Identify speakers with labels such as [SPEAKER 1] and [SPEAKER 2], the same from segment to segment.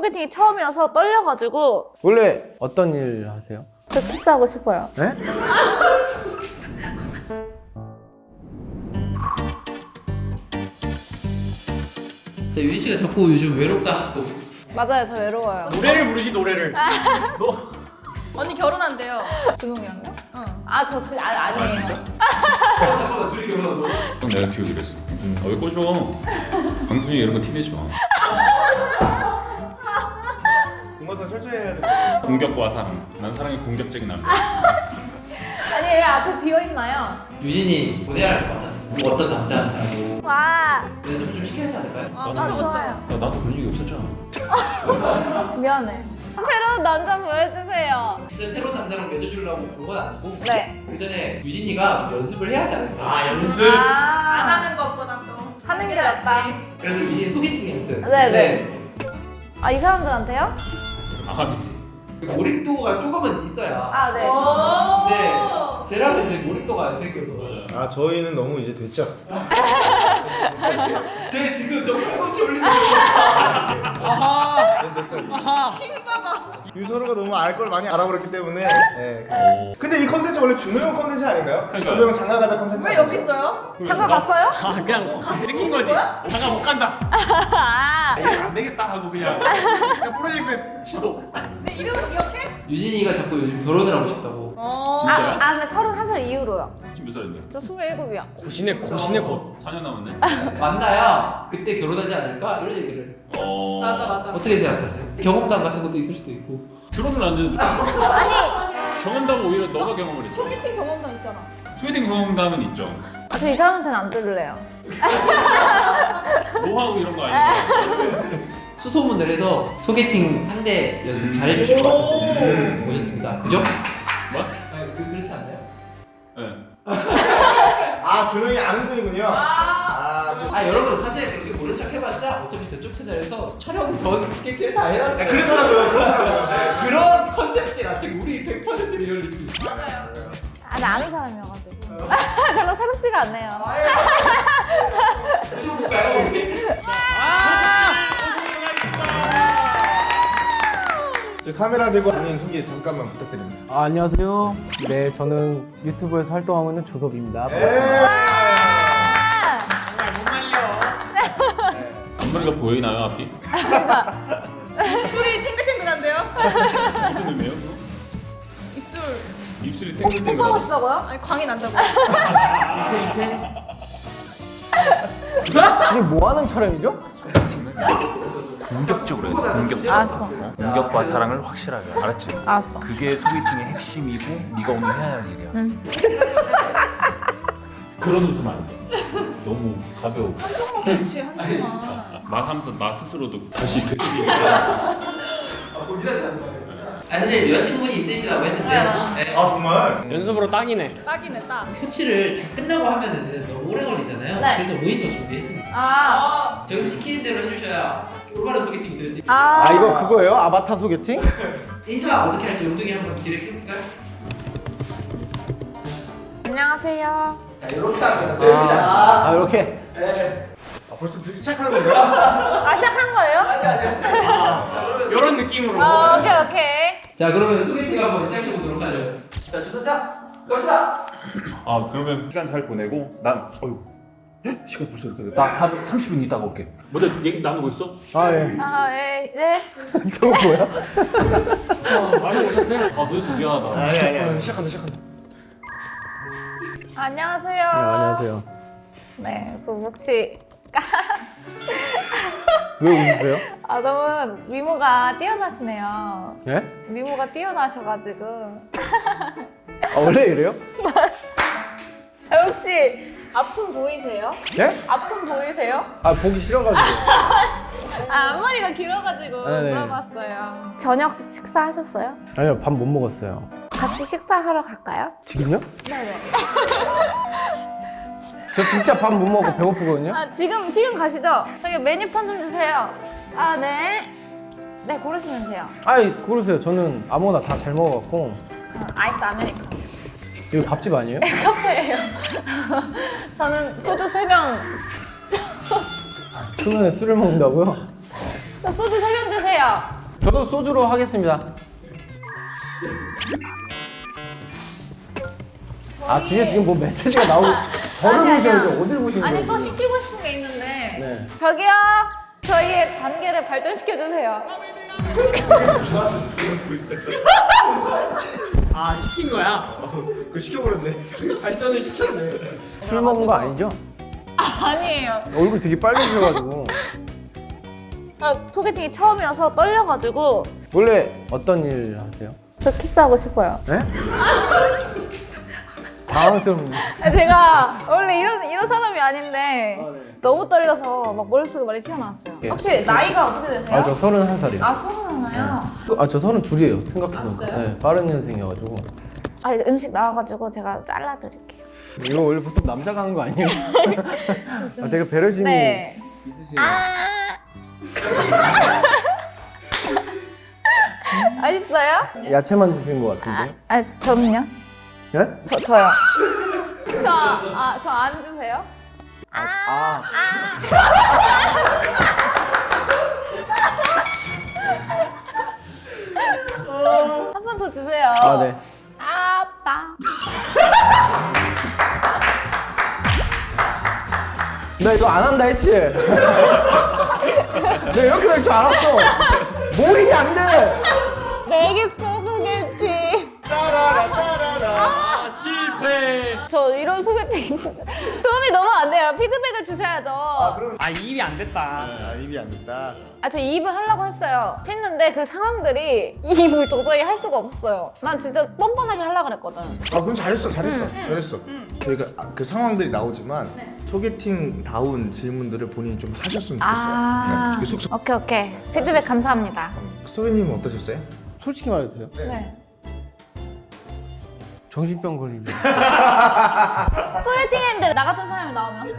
[SPEAKER 1] 소개팅이 처음이라서 떨려가지고
[SPEAKER 2] 원래 어떤 일 하세요?
[SPEAKER 1] 저 키스하고 싶어요.
[SPEAKER 2] 네?
[SPEAKER 3] 자, 유진 씨가 자꾸 요즘 외롭다고.
[SPEAKER 1] 맞아요, 저 외로워요.
[SPEAKER 4] 노래를 부르지 노래를
[SPEAKER 5] 언니 결혼한대요.
[SPEAKER 1] 준홍이랑요?
[SPEAKER 5] 응.
[SPEAKER 1] 아, 저 진짜 아, 아니에요.
[SPEAKER 3] 어, 잠깐만, 둘이.
[SPEAKER 6] 형 내가 기억을 했어. 아, 왜 꼬셔? 강순이 이런 거 티내지 마. 공격과 사랑. 난 사랑이 공격적인 남자.
[SPEAKER 1] 아니, 왜 앞에 비어 있나요?
[SPEAKER 3] 유진이 고대할 것 같아서 뭐 어떤 남자한테
[SPEAKER 1] 와,
[SPEAKER 3] 연습을 좀 시켜야 하지 않을까요?
[SPEAKER 5] 아,
[SPEAKER 1] 아,
[SPEAKER 5] 그쵸, 그쵸.
[SPEAKER 1] 좋아요.
[SPEAKER 6] 야, 나도 그런 얘기 없었잖아.
[SPEAKER 1] 미안해. 새로운 남자 보여주세요.
[SPEAKER 3] 진짜 새로운 남자랑 맺어주려고 본건 아니고
[SPEAKER 1] 네.
[SPEAKER 3] 그 전에 유진이가 연습을 해야 하지 않을까?
[SPEAKER 4] 아 연습
[SPEAKER 5] 안
[SPEAKER 1] 아,
[SPEAKER 5] 하는 것보단 또
[SPEAKER 1] 하는 게 낫다.
[SPEAKER 3] 그래서 유진이 소개팅 연습.
[SPEAKER 1] 네네. 아, 이 사람들한테요?
[SPEAKER 6] 아,
[SPEAKER 3] 몰입도가 조금은 있어야.
[SPEAKER 1] 아, 네.
[SPEAKER 5] 오.
[SPEAKER 3] 네. 제라는 이제 몰입도가 안 생겨서.
[SPEAKER 7] 아 저희는 너무 이제 됐죠.
[SPEAKER 3] 제 지금 저 팔꿈치 올리는 거.
[SPEAKER 4] 아하
[SPEAKER 7] 네, 유서로가 너무 알 걸 많이 알아버렸기 때문에. 네. 그렇습니다. 근데 이 컨텐츠 원래 준호 형 컨텐츠 아닌가요?
[SPEAKER 6] 그러니까요.
[SPEAKER 7] 준호 형 장가 가자 컨텐츠.
[SPEAKER 5] 왜? 여기 있어요?
[SPEAKER 1] 장가 갔어요?
[SPEAKER 4] 아 그냥 들킨 거지 잠깐 못 간다
[SPEAKER 1] 아,
[SPEAKER 4] 이게 안 되겠다 하고 그냥 그냥 프로젝트 취소
[SPEAKER 5] 내 이름은 기억해?
[SPEAKER 3] 유진이가 자꾸 요즘 결혼을 하고 싶다고.
[SPEAKER 5] 어.
[SPEAKER 6] 진짜야?
[SPEAKER 1] 아, 아, 근데 31살 이후로요.
[SPEAKER 6] 지금 몇 살인데?
[SPEAKER 1] 저 27이요.
[SPEAKER 4] 고시네 고시네 곧
[SPEAKER 6] 4년 남았네.
[SPEAKER 3] 만나야 그때 결혼하지 않을까 이런 얘기를.
[SPEAKER 6] 어.
[SPEAKER 5] 맞아 맞아.
[SPEAKER 3] 어떻게 생각하세요? 경험담 같은 것도 있을 수도 있고.
[SPEAKER 6] 결혼을 안 했는데
[SPEAKER 1] 아니,
[SPEAKER 6] 경험담은 오히려 너가 경험을 했어.
[SPEAKER 5] 소개팅 경험담 있잖아.
[SPEAKER 6] 소개팅 경험담은 있죠.
[SPEAKER 1] 아, 저이 사람한테는 안 들을래요.
[SPEAKER 6] 노하우 이런 거 아니고.
[SPEAKER 3] 수소문을 해서 소개팅 상대 연습 잘 해주실 것 같아서
[SPEAKER 6] 음.
[SPEAKER 3] 모셨습니다. 그죠?
[SPEAKER 6] 뭐?
[SPEAKER 3] 아, 그, 그렇지 않나요?
[SPEAKER 6] 네.
[SPEAKER 7] 아 준호 형이 아는 분이군요. 아. 그-
[SPEAKER 3] 아 여러분 사실 그렇게 모른 척 해봤자 어차피 저쪽 채널에서 촬영 전 스케치를 다 해놨어요.
[SPEAKER 7] 야, 그렇더라고요. 그렇더라고요. 네.
[SPEAKER 3] 그런 concept지 같아. 우리 100% real 느낌.
[SPEAKER 5] 맞아요.
[SPEAKER 1] 아, 나 아는 사람이어가지고. 별로 새롭지가 않네요.
[SPEAKER 3] 모셔볼까요? 우리?
[SPEAKER 7] 저 카메라 들고 본인 소개 잠깐만 부탁드립니다.
[SPEAKER 2] 아, 안녕하세요. 네, 저는 유튜브에서 활동하고 있는 조섭입니다.
[SPEAKER 7] 네.
[SPEAKER 4] 정말 못 말려
[SPEAKER 6] 앞머리가 보이나요 앞이?
[SPEAKER 5] 입술이 탱글탱글한데요?
[SPEAKER 6] 무슨 의미예요? 그거?
[SPEAKER 5] 입술.
[SPEAKER 6] 입술이
[SPEAKER 1] 뽀뽀하고
[SPEAKER 6] 탱글탱글하고.
[SPEAKER 1] 싶다고요?
[SPEAKER 5] 아니 광이 난다고.
[SPEAKER 7] 이태 이태.
[SPEAKER 2] 이게 뭐 하는 촬영이죠?
[SPEAKER 8] 공격적으로 해야 돼. 공격적.
[SPEAKER 1] 알았어.
[SPEAKER 8] 공격과 사랑을 확실하게. 알았지?
[SPEAKER 1] 알았어.
[SPEAKER 8] 그게 소개팅의 핵심이고 네가 오늘 해야 할 일이야.
[SPEAKER 1] 응.
[SPEAKER 6] 그런 웃음 안 돼. 너무 가벼워.
[SPEAKER 5] 그렇지 한 번만.
[SPEAKER 6] 막 하면서 나 스스로도 다시 되돌리게.
[SPEAKER 3] 아, 사실 여자친구분이 있으시다고 했는데 네.
[SPEAKER 7] 아 정말.
[SPEAKER 4] 연습으로 딱이네
[SPEAKER 5] 딱이네 딱.
[SPEAKER 3] 코치를 다 끝나고 하면은 너무 오래 걸리잖아요.
[SPEAKER 1] 네.
[SPEAKER 3] 그래서 모니터 준비했습니다.
[SPEAKER 1] 아,
[SPEAKER 5] 아.
[SPEAKER 3] 저기서 시키는 대로 해주셔야 올바른 소개팅이 될 수 있어요.
[SPEAKER 1] 아.
[SPEAKER 2] 아, 이거 그거예요? 아바타 소개팅?
[SPEAKER 3] 인사 어떻게 할지 엉덩이 한번 길게 껴볼까요?
[SPEAKER 1] 안녕하세요.
[SPEAKER 3] 자, 이렇게 하면 돼요.
[SPEAKER 2] 아, 아, 이렇게?
[SPEAKER 7] 아, 벌써 들- 시작하는 건가요?
[SPEAKER 1] 아, 시작한 거예요?
[SPEAKER 4] 이런 느낌으로
[SPEAKER 1] 어, 오케이, 오케이.
[SPEAKER 3] 자, 그러면 소개팅 한번 시작해 보도록 하죠. 자, 주선자, 갑시다.
[SPEAKER 6] 아 그러면 시간 잘 보내고 난 어휴 헉, 시간 벌써 이렇게 됐다. 나한 30분 있다가 올게. 먼저 얘기 나누고 있어?
[SPEAKER 2] 아, 예.
[SPEAKER 1] 아, 네, 네.
[SPEAKER 2] 저거 뭐야?
[SPEAKER 4] 많이 오셨어요?
[SPEAKER 6] 아 너였어 미안하다.
[SPEAKER 7] 아니 아니.
[SPEAKER 4] 어, 시작한다 시작한다
[SPEAKER 1] 안녕하세요.
[SPEAKER 2] 네, 안녕하세요.
[SPEAKER 1] 네, 그 혹시
[SPEAKER 2] 왜 웃으세요?
[SPEAKER 1] 아 너무 미모가 뛰어나시네요.
[SPEAKER 2] 예?
[SPEAKER 1] 미모가 뛰어나셔가지고
[SPEAKER 2] 아, 원래 이래요?
[SPEAKER 1] 아, 혹시 아픔 보이세요?
[SPEAKER 2] 예?
[SPEAKER 1] 아픔 보이세요?
[SPEAKER 2] 아, 보기 싫어가지고.
[SPEAKER 1] 아 앞머리가 길어가지고
[SPEAKER 2] 네 네.
[SPEAKER 1] 물어봤어요. 저녁 식사하셨어요?
[SPEAKER 2] 아니요, 밥 못 먹었어요.
[SPEAKER 1] 같이 식사하러 갈까요?
[SPEAKER 2] 지금요?
[SPEAKER 1] 네네.
[SPEAKER 2] 저 진짜 밥 못 먹고 배고프거든요?
[SPEAKER 1] 아 지금 지금 가시죠. 저기 메뉴판 좀 주세요. 아 네. 네 고르시면 돼요.
[SPEAKER 2] 아이, 고르세요. 저는 아무거나 다 잘 먹어갖고.
[SPEAKER 1] 저는 아이스 아메리카노.
[SPEAKER 2] 이거 밥집 아니에요?
[SPEAKER 1] 카페예요. 저는 소주 3병.
[SPEAKER 2] 초면에 술을 먹는다고요?
[SPEAKER 1] 저 소주 3병 주세요. 드세요.
[SPEAKER 2] 저도 소주로 하겠습니다. 아 뒤에 지금 뭐 메시지가 나오고 저를
[SPEAKER 1] 아니.
[SPEAKER 2] 보셔야죠. 어딜 보시는
[SPEAKER 1] 아니
[SPEAKER 2] 거예요?
[SPEAKER 1] 또? 시키고 싶은 게 있는데
[SPEAKER 2] 네.
[SPEAKER 1] 저기요 저희의 관계를 발전시켜 주세요.
[SPEAKER 4] 아 시킨 거야?
[SPEAKER 7] 그 시켜버렸네.
[SPEAKER 4] 발전을 시켰네.
[SPEAKER 2] 술 먹은 거 아니죠?
[SPEAKER 1] 아니에요.
[SPEAKER 2] 얼굴 되게 빨개지셔가지고
[SPEAKER 1] 아, 소개팅이 처음이라서 떨려가지고
[SPEAKER 2] 원래 어떤 일 하세요?
[SPEAKER 1] 저 키스하고 싶어요.
[SPEAKER 2] 네? 당황스럽네.
[SPEAKER 1] 아, 제가 원래 이런 이런 사람이 아닌데 너무 떨려서 막 머릿속에 말이 튀어나왔어요.
[SPEAKER 2] 예.
[SPEAKER 1] 혹시 나이가 어떻게 되세요?
[SPEAKER 2] 아저 서른 한 살이요.
[SPEAKER 1] 아 서른 하나요?
[SPEAKER 2] 아저 서른 둘이에요. 생각해보니까. 네, 빠른 년생이어가지고.
[SPEAKER 1] 아 음식 나와가지고 제가 잘라드릴게요.
[SPEAKER 2] 이거 원래 보통 남자가 하는 거 아니에요? 아, 되게 배려심이.
[SPEAKER 1] 네.
[SPEAKER 4] 있으시네요.
[SPEAKER 1] 맛있어요?
[SPEAKER 2] 야채만 주신 것 같은데.
[SPEAKER 1] 아, 아 저는요?
[SPEAKER 2] 네?
[SPEAKER 1] 저 저요. 저 아 저 안 주세요?
[SPEAKER 2] 아,
[SPEAKER 1] 한 번 더 주세요.
[SPEAKER 2] 아 네.
[SPEAKER 1] 아빠.
[SPEAKER 2] 나 이거 안 한다 했지? 내가 이렇게 될 줄 알았어. 몰입이 안 돼.
[SPEAKER 1] 이런 소개팅 도움이 너무 안 돼요. 피드백을 주셔야죠.
[SPEAKER 4] 아 입이 안 됐다.
[SPEAKER 7] 아 입이 안 됐다.
[SPEAKER 1] 아, 저 이입을 하려고 했어요. 했는데 그 상황들이 이입을 도저히 할 수가 없었어요. 난 진짜 뻔뻔하게 하려고 그랬거든.
[SPEAKER 7] 아 그럼 잘했어 잘했어 잘했어. 저희가 아, 그 상황들이 나오지만 소개팅 다운 질문들을 본인이 좀 하셨으면 좋겠어요.
[SPEAKER 1] 아.
[SPEAKER 7] 네. 그 숙소
[SPEAKER 1] 오케이, 오케이. 피드백 감사합니다.
[SPEAKER 7] 소희님은 어떠셨어요?
[SPEAKER 2] 솔직히 말해도 돼요?
[SPEAKER 1] 네.
[SPEAKER 2] 정신병 걸리면
[SPEAKER 1] 소개팅 했는데 나 같은 사람이 나오면?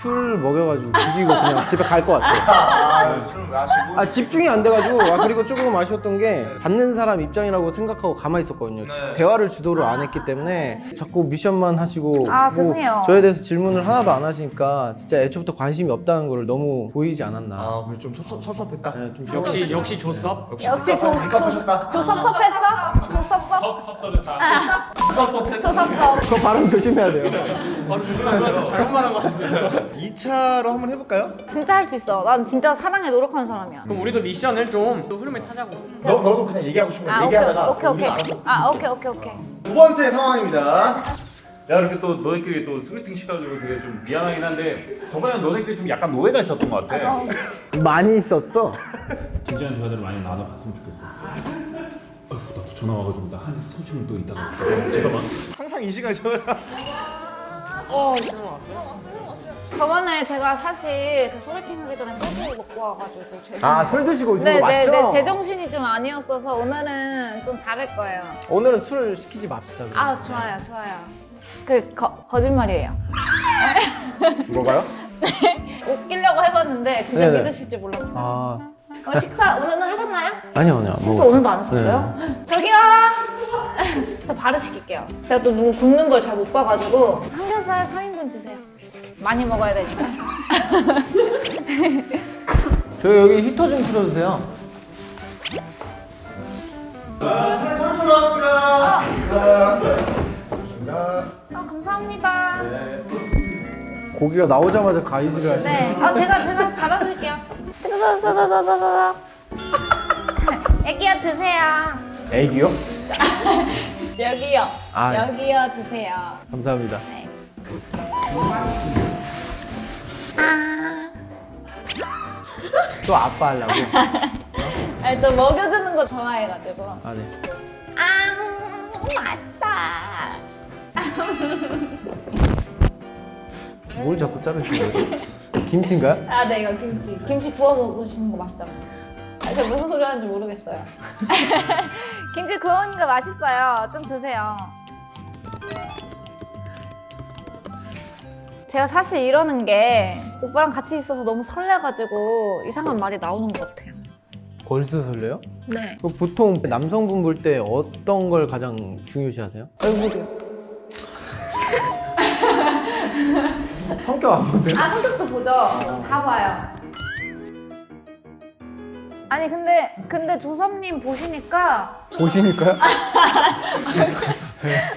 [SPEAKER 2] 술 먹여가지고 죽이고 그냥 집에 갈 것 같아요.
[SPEAKER 7] 아술 마시고.
[SPEAKER 2] 아 집중이 안 돼가지고 아 그리고 조금 아쉬웠던 게 받는 사람 입장이라고 생각하고 가만히 있었거든요.
[SPEAKER 7] 네.
[SPEAKER 2] 대화를 주도를 안 했기 때문에 자꾸 미션만 하시고
[SPEAKER 1] 아,
[SPEAKER 2] 뭐
[SPEAKER 1] 죄송해요.
[SPEAKER 2] 저에 대해서 질문을 하나도 안 하시니까 진짜 애초부터 관심이 없다는 걸 너무 보이지 않았나.
[SPEAKER 7] 아 그래 좀 섭섭, 섭섭했다.
[SPEAKER 2] 네, 좀
[SPEAKER 4] 역시 역시 줬어.
[SPEAKER 1] 역시 조,
[SPEAKER 7] 깝하셨다.
[SPEAKER 1] 조 섭섭했어? 조 섭섭?
[SPEAKER 6] 섭섭했다.
[SPEAKER 1] 조 섭섭.
[SPEAKER 2] 그거 발음 조심해야 돼요.
[SPEAKER 4] 잘못 말한 것 같 은데.
[SPEAKER 7] 2차로 한번 해볼까요?
[SPEAKER 1] 진짜 할 수 있어. 난 진짜 사랑에 노력하는 사람이야.
[SPEAKER 4] 그럼 우리도 미션을 좀 흐름을 타자고.
[SPEAKER 7] 너 너도 그냥 얘기하고 싶으면
[SPEAKER 1] 아, 오케이,
[SPEAKER 7] 얘기하다가
[SPEAKER 1] 오케이, 오케이.
[SPEAKER 7] 아,
[SPEAKER 1] 오케이, 오케이, 오케이.
[SPEAKER 7] 두 번째 상황입니다.
[SPEAKER 6] 야 이렇게 또 너희끼리 또 소개팅 시켜가지고 되게 좀 미안하긴 한데 저번에는 너희끼리 좀 약간 노예가 있었던 것 같아.
[SPEAKER 1] 어,
[SPEAKER 2] 많이 있었어.
[SPEAKER 6] 진지한 대화들을 많이 나눠봤으면 좋겠어. 아휴 나또 전화 와가지고 나한 30분 또 있다가 잠깐만.
[SPEAKER 7] 항상 이 시간에 전화.
[SPEAKER 4] 어 질문 왔어요?
[SPEAKER 1] 저번에 제가 사실 그 소개팅 하기 전에 소주 먹고 와가지고 죄송해요.
[SPEAKER 2] 아 술 드시고 오신
[SPEAKER 1] 네,
[SPEAKER 2] 거
[SPEAKER 1] 네,
[SPEAKER 2] 맞죠?
[SPEAKER 1] 네, 제 정신이 좀 아니었어서 오늘은 좀 다를 거예요.
[SPEAKER 2] 오늘은 술 시키지 맙시다. 그럼.
[SPEAKER 1] 아, 좋아요, 좋아요. 그 거, 거짓말이에요.
[SPEAKER 2] 뭐가요?
[SPEAKER 1] 웃기려고 해봤는데 진짜
[SPEAKER 2] 네네.
[SPEAKER 1] 믿으실지 몰랐어요.
[SPEAKER 2] 아
[SPEAKER 1] 어, 식사 오늘은 하셨나요?
[SPEAKER 2] 아니요 아니요.
[SPEAKER 1] 식사. 오늘도 안 하셨어요? 저기요! 저 바로 시킬게요. 제가 또 누구 굽는 걸 잘 못 봐가지고 삼겹살 3인분 주세요. 많이 먹어야 되니까.
[SPEAKER 2] 저 여기 히터 좀 틀어주세요.
[SPEAKER 7] 좋습니다.
[SPEAKER 1] 아, 감사합니다.
[SPEAKER 2] 고기가 나오자마자 가이즈를 하시네.
[SPEAKER 1] 네. 아, 제가, 제가. 짜자자자자자자. 애기야, 드세요.
[SPEAKER 2] 애기요?
[SPEAKER 1] 여기요.
[SPEAKER 2] 아.
[SPEAKER 1] 여기요, 드세요.
[SPEAKER 2] 감사합니다.
[SPEAKER 1] 네. 아.
[SPEAKER 2] 또 아빠 하려고.
[SPEAKER 1] 아니, 또 먹여주는 거 좋아해가지고.
[SPEAKER 2] 아 네.
[SPEAKER 1] 아, 맛있다.
[SPEAKER 2] 뭘 자꾸 자르시는 거예요? 김치인가요?
[SPEAKER 1] 아, 네, 이거 김치. 김치 구워 먹으시는 거 맛있다고. 아, 제가 무슨 소리 하는지 모르겠어요. 김치 구워 먹는 거 맛있어요. 좀 드세요. 제가 사실 이러는 게 오빠랑 같이 있어서 너무 설레가지고 이상한 말이 나오는 것 같아요.
[SPEAKER 2] 걸스 설레요?
[SPEAKER 1] 네.
[SPEAKER 2] 그 보통 남성분 볼 때 어떤 걸 가장 중요시하세요?
[SPEAKER 1] 얼굴이요.
[SPEAKER 2] 성격 안 보세요?
[SPEAKER 1] 아, 성격도 보죠. 다 봐요. 아니 근데 근데 조섭님 보시니까
[SPEAKER 2] 보시니까요?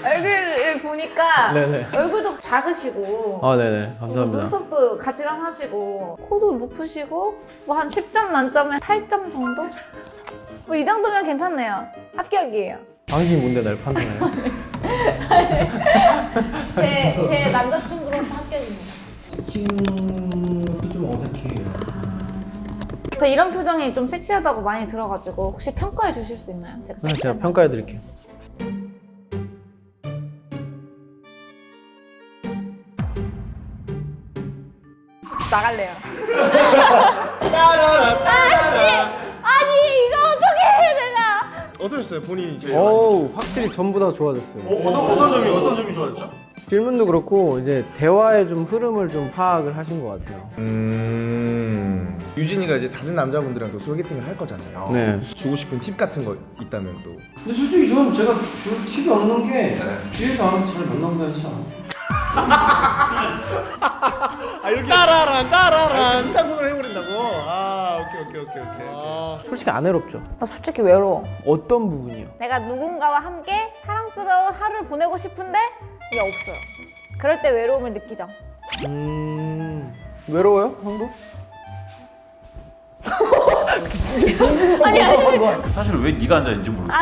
[SPEAKER 1] 얼굴을 보니까
[SPEAKER 2] 네네.
[SPEAKER 1] 얼굴도 작으시고
[SPEAKER 2] 아 네네
[SPEAKER 1] 뭐
[SPEAKER 2] 감사합니다.
[SPEAKER 1] 눈썹도 가지런하시고 코도 높으시고 뭐 한 10점 만점에 8점 정도? 뭐 이 정도면 괜찮네요. 합격이에요.
[SPEAKER 2] 당신이 뭔데 날 판단해요?
[SPEAKER 1] 제, 제 남자친구로서 합격입니다.
[SPEAKER 2] 치킨도 좀 어색해요.
[SPEAKER 1] 저 이런 표정이 좀 섹시하다고 많이 들어가지고 혹시 평가해 주실 수 있나요? 제가
[SPEAKER 2] 네, 제가. 평가해 드릴게요.
[SPEAKER 1] 나갈래요. 아니 이거 어떻게 해야 되나?
[SPEAKER 7] 어떠셨어요 본인이 제일
[SPEAKER 2] 어우 확실히 전부 다 좋아졌어요.
[SPEAKER 7] 어, 어떤 어떤 점이 어떤 점이 좋아졌죠?
[SPEAKER 2] 질문도 그렇고 이제 대화의 좀 흐름을 좀 파악을 하신 것 같아요.
[SPEAKER 7] 음 유진이가 이제 다른 남자분들이랑 또 소개팅을 할 거잖아요.
[SPEAKER 2] 네.
[SPEAKER 7] 주고 싶은 팁 같은 거 있다면 또.
[SPEAKER 2] 근데 솔직히 저는 제가 줄 팁이 없는 게 뒤에서 알아서 잘 만나고 다니지 않아요?
[SPEAKER 7] 아 이렇게 따라란 따라란 짝송을 해버린다고. 아 오케이 오케이 오케이 오케이.
[SPEAKER 2] 솔직히 안 외롭죠.
[SPEAKER 1] 나 솔직히 외로워.
[SPEAKER 2] 어떤 부분이요?
[SPEAKER 1] 내가 누군가와 함께 사랑스러운 하루를 보내고 싶은데 이게 없어요. 그럴 때 외로움을 느끼죠.
[SPEAKER 2] 음 외로워요, 형도?
[SPEAKER 1] 아니 아니
[SPEAKER 6] 사실 왜 네가 앉아 있는지 모르겠어.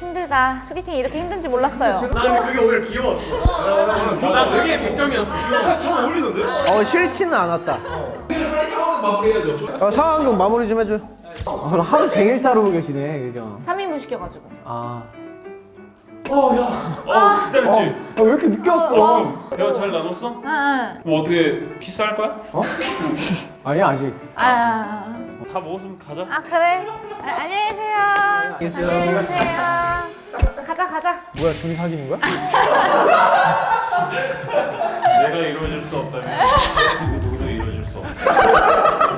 [SPEAKER 1] 힘들다. 소개팅이 이렇게 힘든지 몰랐어요.
[SPEAKER 4] 난 그게 오히려 귀여웠어. 난 그게 100점이었어.
[SPEAKER 7] 잘 어울리던데?
[SPEAKER 2] 어 싫지는 않았다. 어, 상황극 마무리 좀 해줘. 아, 그럼 하루 종일 자르고 계시네, 그죠?
[SPEAKER 1] 3인분 시켜가지고.
[SPEAKER 2] 아,
[SPEAKER 6] 어, 야. 어, 기다렸지.
[SPEAKER 2] 아, 왜 이렇게 늦게 왔어?
[SPEAKER 6] 대화 잘 나눴어?
[SPEAKER 1] 응, 응.
[SPEAKER 6] 뭐 어떻게 키스할 거야?
[SPEAKER 2] 아니 아직.
[SPEAKER 1] 아, 아,
[SPEAKER 6] 다 먹었으면 가자.
[SPEAKER 1] 아 그래? 아, 안녕히 계세요.
[SPEAKER 2] 계세요.
[SPEAKER 1] 안녕히 계세요. 가자, 가자.
[SPEAKER 2] 뭐야, 둘이 사귀는 거야?
[SPEAKER 6] 내가 이루어질 수 없다면 누구도 이루어질 수 없다.